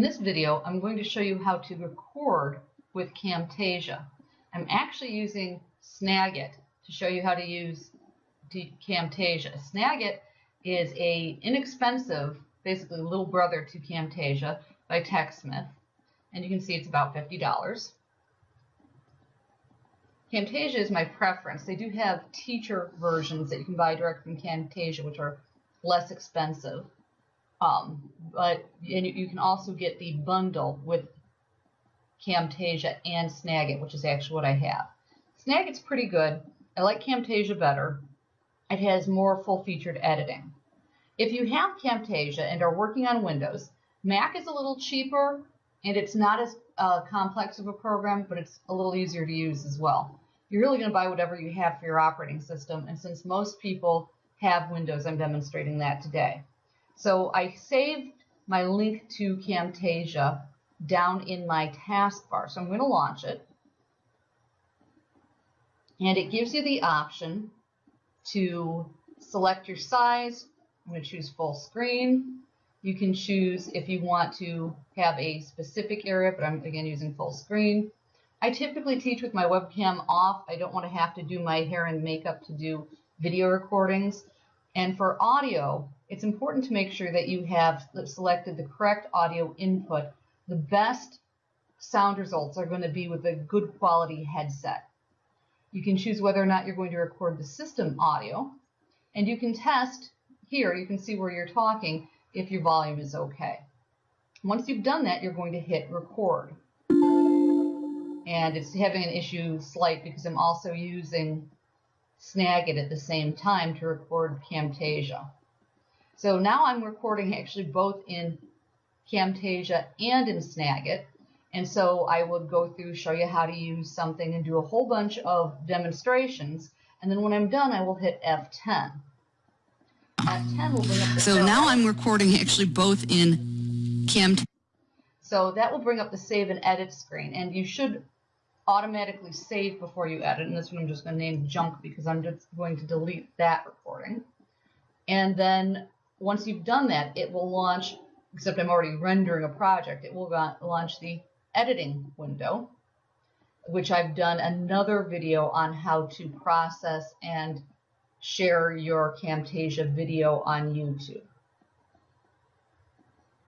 this video, I'm going to show you how to record with Camtasia. I'm actually using Snagit to show you how to use Camtasia. Snagit is a inexpensive, basically little brother to Camtasia by TechSmith. And you can see it's about $50. Camtasia is my preference. They do have teacher versions that you can buy direct from Camtasia, which are less expensive. Um, but and you can also get the bundle with Camtasia and Snagit, which is actually what I have. Snagit's pretty good. I like Camtasia better. It has more full-featured editing. If you have Camtasia and are working on Windows, Mac is a little cheaper and it's not as uh, complex of a program, but it's a little easier to use as well. You're really going to buy whatever you have for your operating system, and since most people have Windows, I'm demonstrating that today. So I saved my link to Camtasia down in my taskbar. So I'm going to launch it. And it gives you the option to select your size. I'm going to choose full screen. You can choose if you want to have a specific area, but I'm again using full screen. I typically teach with my webcam off. I don't want to have to do my hair and makeup to do video recordings. And for audio, it's important to make sure that you have selected the correct audio input. The best sound results are going to be with a good quality headset. You can choose whether or not you're going to record the system audio, and you can test here, you can see where you're talking, if your volume is okay. Once you've done that, you're going to hit record. And it's having an issue slight because I'm also using Snagit at the same time to record Camtasia. So now I'm recording actually both in Camtasia and in Snagit. And so I would go through, show you how to use something and do a whole bunch of demonstrations. And then when I'm done, I will hit F10. F10 will bring up the So now I'm recording actually both in Camtasia. So that will bring up the save and edit screen. And you should automatically save before you edit. And this one I'm just going to name junk because I'm just going to delete that recording. And then once you've done that, it will launch, except I'm already rendering a project, it will launch the editing window, which I've done another video on how to process and share your Camtasia video on YouTube.